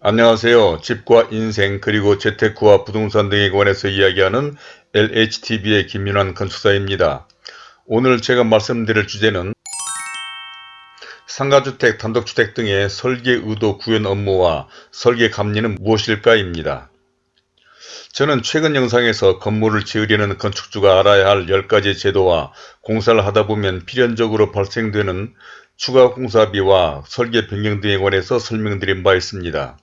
안녕하세요. 집과 인생 그리고 재테크와 부동산 등에 관해서 이야기하는 LHTV의 김윤환 건축사입니다. 오늘 제가 말씀드릴 주제는 상가주택, 단독주택 등의 설계 의도 구현 업무와 설계 감리는 무엇일까 입니다. 저는 최근 영상에서 건물을 지으려는 건축주가 알아야 할 10가지 제도와 공사를 하다 보면 필연적으로 발생되는 추가 공사비와 설계 변경 등에 관해서 설명드린 바 있습니다.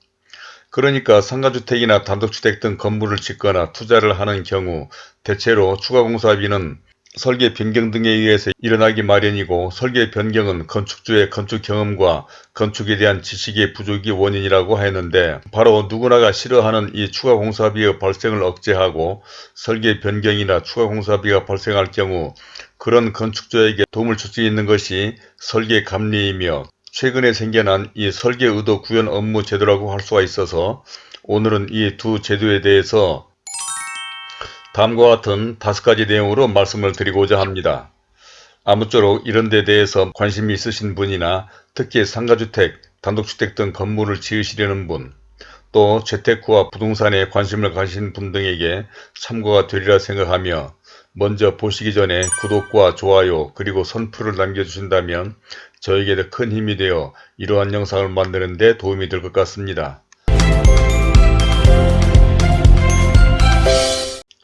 그러니까 상가주택이나 단독주택 등 건물을 짓거나 투자를 하는 경우 대체로 추가 공사비는 설계 변경 등에 의해서 일어나기 마련이고 설계 변경은 건축주의 건축 경험과 건축에 대한 지식의 부족이 원인이라고 하였는데 바로 누구나가 싫어하는 이 추가 공사비의 발생을 억제하고 설계 변경이나 추가 공사비가 발생할 경우 그런 건축주에게 도움을 줄 수 있는 것이 설계 감리이며 최근에 생겨난 이 설계 의도 구현 업무 제도라고 할 수가 있어서 오늘은 이 두 제도에 대해서 다음과 같은 다섯 가지 내용으로 말씀을 드리고자 합니다. 아무쪼록 이런 데 대해서 관심이 있으신 분이나 특히 상가주택, 단독주택 등 건물을 지으시려는 분, 또 재테크와 부동산에 관심을 가신 분 등에게 참고가 되리라 생각하며 먼저 보시기 전에 구독과 좋아요 그리고 선풀을 남겨주신다면 저에게 더큰 힘이 되어 이러한 영상을 만드는 데 도움이 될 것 같습니다.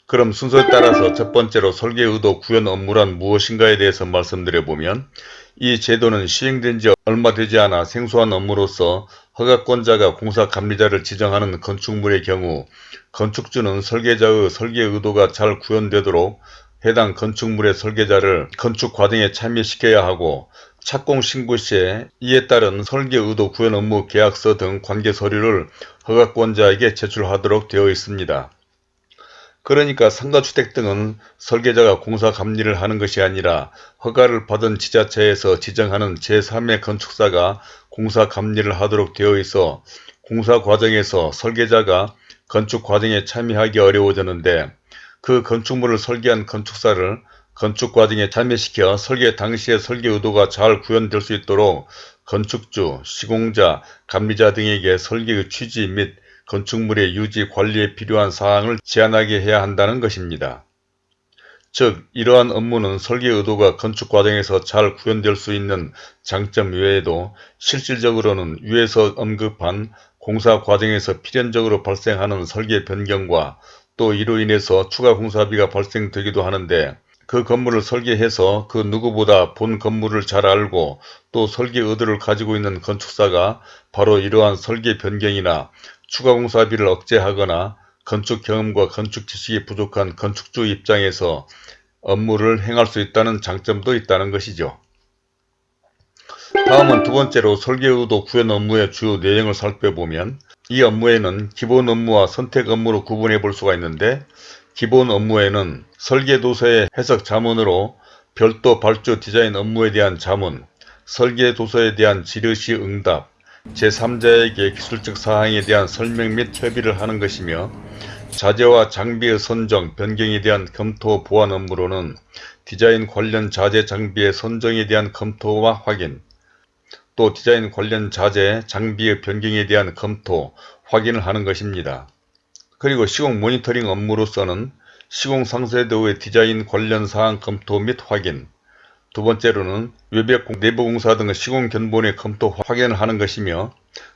그럼 순서에 따라서 첫 번째로 설계 의도 구현 업무란 무엇인가에 대해서 말씀드려보면 이 제도는 시행된 지 얼마 되지 않아 생소한 업무로서 허가권자가 공사 감리자를 지정하는 건축물의 경우 건축주는 설계자의 설계 의도가 잘 구현되도록 해당 건축물의 설계자를 건축 과정에 참여시켜야 하고 착공 신고 시에 이에 따른 설계 의도 구현 업무 계약서 등 관계 서류를 허가권자에게 제출하도록 되어 있습니다. 그러니까 상가주택 등은 설계자가 공사 감리를 하는 것이 아니라 허가를 받은 지자체에서 지정하는 제3의 건축사가 공사 감리를 하도록 되어 있어 공사 과정에서 설계자가 건축 과정에 참여하기 어려워졌는데 그 건축물을 설계한 건축사를 건축 과정에 참여시켜 설계 당시의 설계 의도가 잘 구현될 수 있도록 건축주, 시공자, 감리자 등에게 설계의 취지 및 건축물의 유지 관리에 필요한 사항을 제안하게 해야 한다는 것입니다. 즉 이러한 업무는 설계 의도가 건축 과정에서 잘 구현될 수 있는 장점 외에도 실질적으로는 위에서 언급한 공사 과정에서 필연적으로 발생하는 설계 변경과 또 이로 인해서 추가 공사비가 발생되기도 하는데 그 건물을 설계해서 그 누구보다 본 건물을 잘 알고 또 설계 의도를 가지고 있는 건축사가 바로 이러한 설계 변경이나 추가 공사비를 억제하거나 건축 경험과 건축 지식이 부족한 건축주 입장에서 업무를 행할 수 있다는 장점도 있다는 것이죠. 다음은 두 번째로 설계 의도 구현 업무의 주요 내용을 살펴보면 이 업무에는 기본 업무와 선택 업무로 구분해 볼 수가 있는데 기본 업무에는 설계도서의 해석 자문으로 별도 발주 디자인 업무에 대한 자문, 설계도서에 대한 지르시 응답, 제3자에게 기술적 사항에 대한 설명 및 협의를 하는 것이며 자재와 장비의 선정, 변경에 대한 검토 보완 업무로는 디자인 관련 자재 장비의 선정에 대한 검토와 확인, 또 디자인 관련 자재, 장비의 변경에 대한 검토, 확인을 하는 것입니다. 그리고 시공 모니터링 업무로서는 시공 상세도의 디자인 관련 사항 검토 및 확인, 두 번째로는 외벽 내부 공사 등의 시공 견본의 검토 확인을 하는 것이며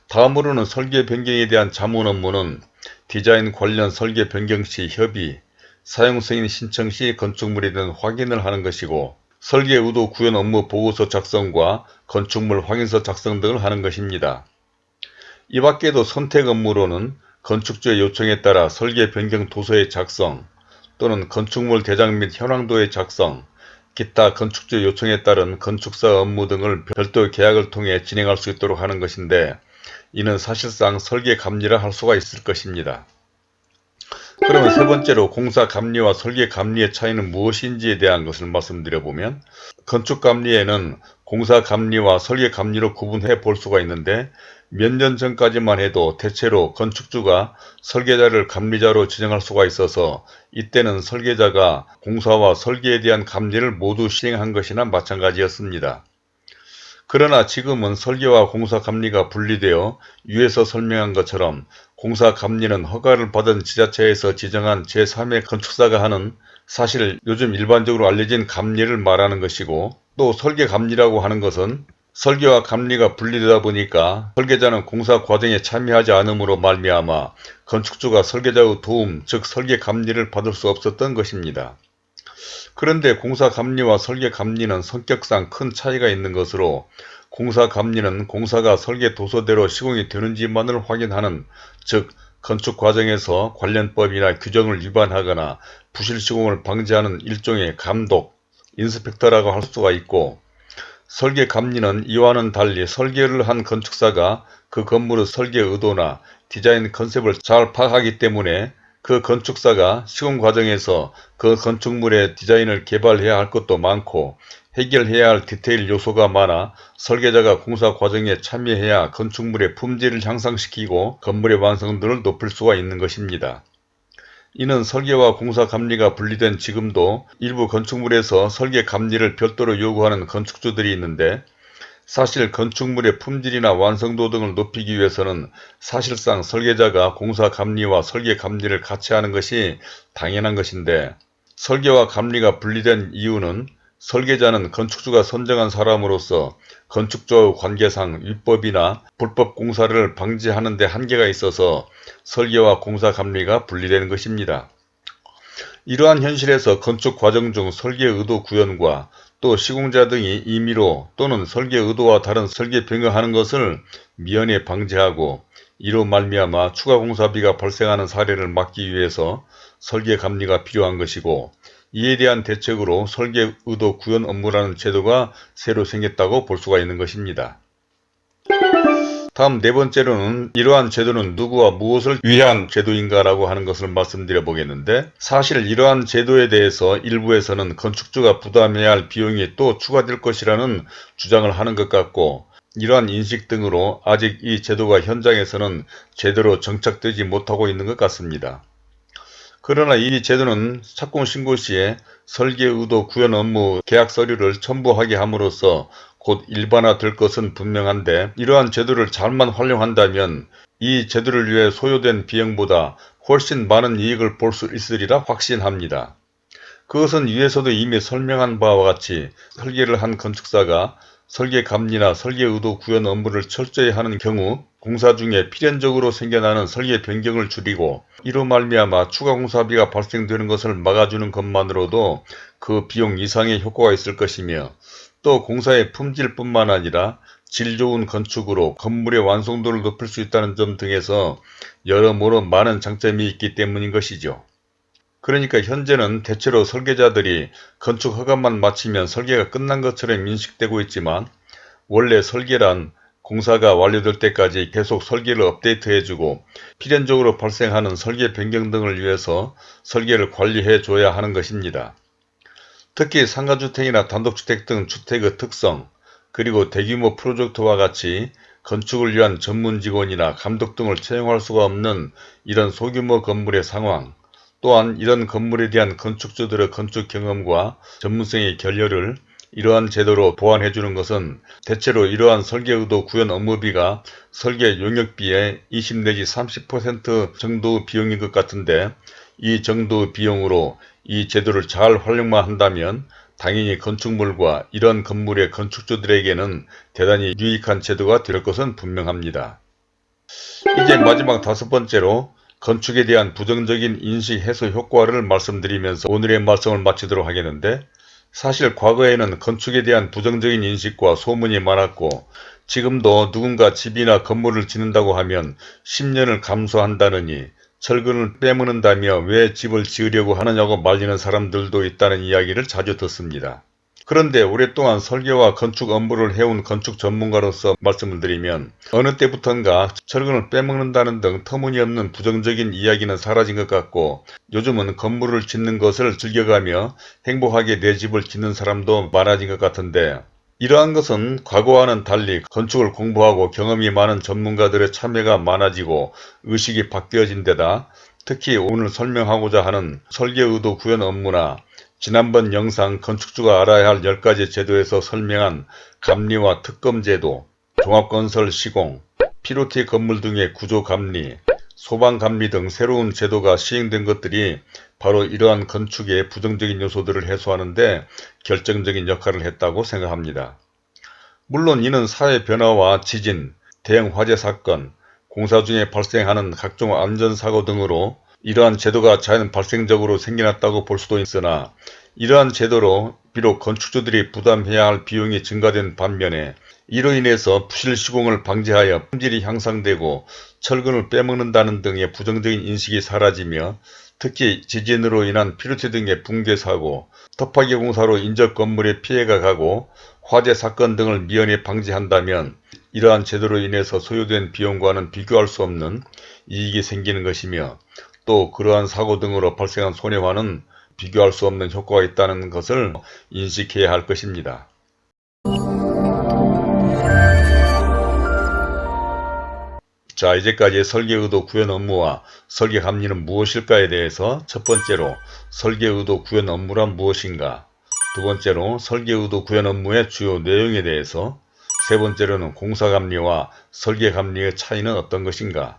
다음으로는 설계 변경에 대한 자문 업무는 디자인 관련 설계 변경 시 협의, 사용 승인 신청 시 건축물에 대한 확인을 하는 것이고 설계 의도 구현 업무 보고서 작성과 건축물 확인서 작성 등을 하는 것입니다. 이 밖에도 선택 업무로는 건축주의 요청에 따라 설계 변경 도서의 작성 또는 건축물 대장 및 현황도의 작성, 기타 건축주 요청에 따른 건축사 업무 등을 별도 계약을 통해 진행할 수 있도록 하는 것인데 이는 사실상 설계 감리라 할 수가 있을 것입니다. 그러면 세 번째로 공사 감리와 설계 감리의 차이는 무엇인지에 대한 것을 말씀드려보면 건축 감리에는 공사 감리와 설계 감리로 구분해 볼 수가 있는데 몇 년 전까지만 해도 대체로 건축주가 설계자를 감리자로 지정할 수가 있어서 이때는 설계자가 공사와 설계에 대한 감리를 모두 시행한 것이나 마찬가지였습니다. 그러나 지금은 설계와 공사 감리가 분리되어 위에서 설명한 것처럼 공사 감리는 허가를 받은 지자체에서 지정한 제3의 건축사가 하는 사실 요즘 일반적으로 알려진 감리를 말하는 것이고 또 설계 감리라고 하는 것은 설계와 감리가 분리되다 보니까 설계자는 공사 과정에 참여하지 않으므로 말미암아 건축주가 설계자의 도움 즉 설계 감리를 받을 수 없었던 것입니다. 그런데 공사 감리와 설계 감리는 성격상 큰 차이가 있는 것으로 공사 감리는 공사가 설계 도서대로 시공이 되는지만을 확인하는 즉 건축 과정에서 관련법이나 규정을 위반하거나 부실 시공을 방지하는 일종의 감독, 인스펙터라고 할 수가 있고 설계 감리는 이와는 달리 설계를 한 건축사가 그 건물의 설계 의도나 디자인 컨셉을 잘 파악하기 때문에 그 건축사가 시공 과정에서 그 건축물의 디자인을 개발해야 할 것도 많고 해결해야 할 디테일 요소가 많아 설계자가 공사 과정에 참여해야 건축물의 품질을 향상시키고 건물의 완성도를 높일 수가 있는 것입니다. 이는 설계와 공사 감리가 분리된 지금도 일부 건축물에서 설계 감리를 별도로 요구하는 건축주들이 있는데 사실 건축물의 품질이나 완성도 등을 높이기 위해서는 사실상 설계자가 공사 감리와 설계 감리를 같이 하는 것이 당연한 것인데 설계와 감리가 분리된 이유는 설계자는 건축주가 선정한 사람으로서 건축주의 관계상 위법이나 불법 공사를 방지하는 데 한계가 있어서 설계와 공사 감리가 분리되는 것입니다. 이러한 현실에서 건축 과정 중 설계 의도 구현과 또 시공자 등이 임의로 또는 설계 의도와 다른 설계 변경하는 것을 미연에 방지하고 이로 말미암아 추가 공사비가 발생하는 사례를 막기 위해서 설계 감리가 필요한 것이고 이에 대한 대책으로 설계 의도 구현 업무라는 제도가 새로 생겼다고 볼 수가 있는 것입니다. 다음 네 번째로는 이러한 제도는 누구와 무엇을 위한 제도인가 라고 하는 것을 말씀드려 보겠는데 사실 이러한 제도에 대해서 일부에서는 건축주가 부담해야 할 비용이 또 추가될 것이라는 주장을 하는 것 같고 이러한 인식 등으로 아직 이 제도가 현장에서는 제대로 정착되지 못하고 있는 것 같습니다. 그러나 이 제도는 착공 신고 시에 설계 의도 구현 업무 계약 서류를 첨부하게 함으로써 곧 일반화될 것은 분명한데 이러한 제도를 잘만 활용한다면 이 제도를 위해 소요된 비용보다 훨씬 많은 이익을 볼 수 있으리라 확신합니다. 그것은 위에서도 이미 설명한 바와 같이 설계를 한 건축사가 설계 감리나 설계 의도 구현 업무를 철저히 하는 경우 공사 중에 필연적으로 생겨나는 설계 변경을 줄이고 이로 말미암아 추가 공사비가 발생되는 것을 막아주는 것만으로도 그 비용 이상의 효과가 있을 것이며 또 공사의 품질뿐만 아니라 질 좋은 건축으로 건물의 완성도를 높일 수 있다는 점 등에서 여러모로 많은 장점이 있기 때문인 것이죠. 그러니까 현재는 대체로 설계자들이 건축 허가만 마치면 설계가 끝난 것처럼 인식되고 있지만 원래 설계란 공사가 완료될 때까지 계속 설계를 업데이트해주고 필연적으로 발생하는 설계 변경 등을 위해서 설계를 관리해 줘야 하는 것입니다. 특히 상가주택이나 단독주택 등 주택의 특성 그리고 대규모 프로젝트와 같이 건축을 위한 전문 직원이나 감독 등을 채용할 수가 없는 이런 소규모 건물의 상황 또한 이런 건물에 대한 건축주들의 건축 경험과 전문성의 결렬을 이러한 제도로 보완해 주는 것은 대체로 이러한 설계 의도 구현 업무비가 설계 용역비의 20 내지 30% 정도 비용인 것 같은데 이 정도 비용으로 이 제도를 잘 활용만 한다면 당연히 건축물과 이런 건물의 건축주들에게는 대단히 유익한 제도가 될 것은 분명합니다. 이제 마지막 다섯 번째로 건축에 대한 부정적인 인식 해소 효과를 말씀드리면서 오늘의 말씀을 마치도록 하겠는데 사실 과거에는 건축에 대한 부정적인 인식과 소문이 많았고 지금도 누군가 집이나 건물을 짓는다고 하면 10년을 감수한다느니 철근을 빼먹는다며 왜 집을 지으려고 하느냐고 말리는 사람들도 있다는 이야기를 자주 듣습니다. 그런데 오랫동안 설계와 건축 업무를 해온 건축 전문가로서 말씀을 드리면 어느 때부턴가 철근을 빼먹는다는 등 터무니없는 부정적인 이야기는 사라진 것 같고 요즘은 건물을 짓는 것을 즐겨가며 행복하게 내 집을 짓는 사람도 많아진 것 같은데 이러한 것은 과거와는 달리 건축을 공부하고 경험이 많은 전문가들의 참여가 많아지고 의식이 바뀌어진 데다 특히 오늘 설명하고자 하는 설계 의도 구현 업무나 지난번 영상 건축주가 알아야 할 10가지 제도에서 설명한 감리와 특검제도, 종합건설 시공, 피로티 건물 등의 구조 감리, 소방감리 등 새로운 제도가 시행된 것들이 바로 이러한 건축의 부정적인 요소들을 해소하는 데 결정적인 역할을 했다고 생각합니다. 물론 이는 사회 변화와 지진, 대형 화재 사건, 공사 중에 발생하는 각종 안전사고 등으로 이러한 제도가 자연 발생적으로 생겨났다고 볼 수도 있으나 이러한 제도로 비록 건축주들이 부담해야 할 비용이 증가된 반면에 이로 인해서 부실 시공을 방지하여 품질이 향상되고 철근을 빼먹는다는 등의 부정적인 인식이 사라지며 특히 지진으로 인한 피로체 등의 붕괴 사고, 터파기 공사로 인접 건물에 피해가 가고 화재 사건 등을 미연에 방지한다면 이러한 제도로 인해서 소요된 비용과는 비교할 수 없는 이익이 생기는 것이며 또 그러한 사고 등으로 발생한 손해와는 비교할 수 없는 효과가 있다는 것을 인식해야 할 것입니다. 자 이제까지 설계의도 구현 업무와 설계 감리는 무엇일까에 대해서 첫 번째로 설계의도 구현 업무란 무엇인가? 두 번째로 설계의도 구현 업무의 주요 내용에 대해서 세 번째로는 공사감리와 설계감리의 차이는 어떤 것인가?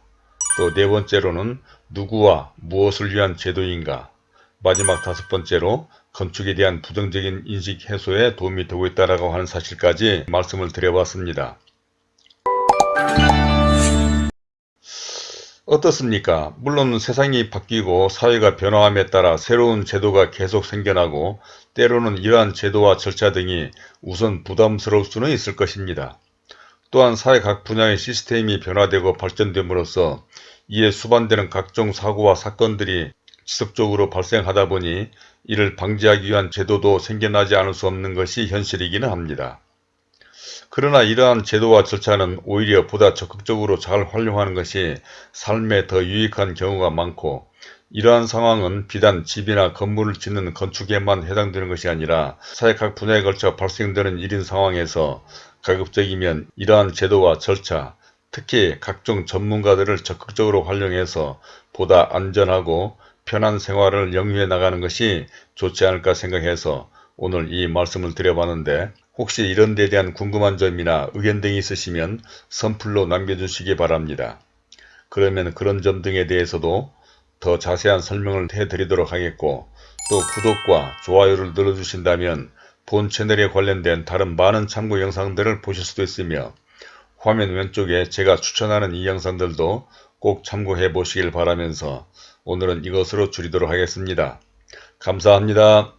또 네 번째로는 누구와 무엇을 위한 제도인가? 마지막 다섯 번째로 건축에 대한 부정적인 인식 해소에 도움이 되고 있다고 하는 사실까지 말씀을 드려봤습니다. 어떻습니까? 물론 세상이 바뀌고 사회가 변화함에 따라 새로운 제도가 계속 생겨나고 때로는 이러한 제도와 절차 등이 우선 부담스러울 수는 있을 것입니다. 또한 사회 각 분야의 시스템이 변화되고 발전됨으로써 이에 수반되는 각종 사고와 사건들이 지속적으로 발생하다 보니 이를 방지하기 위한 제도도 생겨나지 않을 수 없는 것이 현실이기는 합니다. 그러나 이러한 제도와 절차는 오히려 보다 적극적으로 잘 활용하는 것이 삶에 더 유익한 경우가 많고 이러한 상황은 비단 집이나 건물을 짓는 건축에만 해당되는 것이 아니라 사회 각 분야에 걸쳐 발생되는 일인 상황에서 가급적이면 이러한 제도와 절차, 특히 각종 전문가들을 적극적으로 활용해서 보다 안전하고 편한 생활을 영위해 나가는 것이 좋지 않을까 생각해서 오늘 이 말씀을 드려봤는데 혹시 이런 데 대한 궁금한 점이나 의견 등이 있으시면 선플로 남겨주시기 바랍니다. 그러면 그런 점 등에 대해서도 더 자세한 설명을 해드리도록 하겠고 또 구독과 좋아요를 눌러주신다면 본 채널에 관련된 다른 많은 참고 영상들을 보실 수도 있으며 화면 왼쪽에 제가 추천하는 이 영상들도 꼭 참고해 보시길 바라면서 오늘은 이것으로 줄이도록 하겠습니다. 감사합니다.